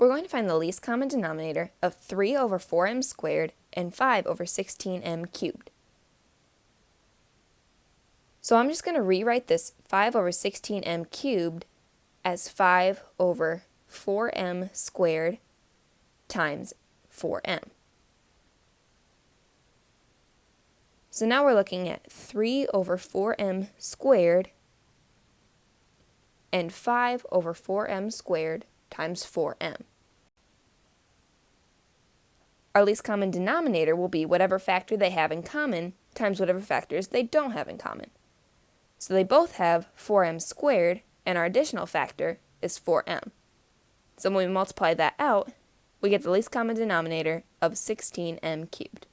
we're going to find the least common denominator of 3 over 4m squared and 5 over 16m cubed. So I'm just going to rewrite this 5 over 16m cubed as 5 over 4m squared times 4m. So now we're looking at 3 over 4m squared and 5 over 4m squared times 4m. Our least common denominator will be whatever factor they have in common times whatever factors they don't have in common. So they both have 4m squared, and our additional factor is 4m. So when we multiply that out, we get the least common denominator of 16m cubed.